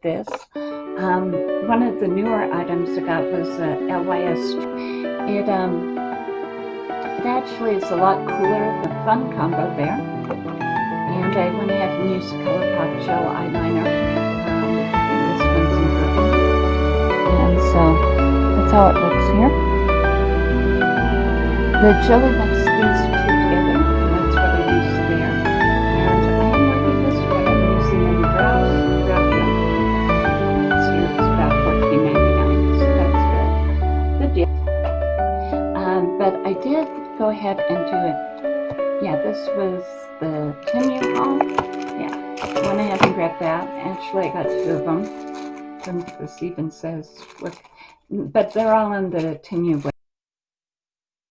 this. Um, one of the newer items I got was uh, LYS. It um, it actually is a lot cooler. The fun combo there. And I went ahead and used ColourPop gel eyeliner. Um, this And so that's how it looks here. The jelly mix these but I did go ahead and do it. Yeah, this was the Temu haul. Yeah, went ahead and grabbed that. Actually, I got two of them. This even says what, but they're all on the Temu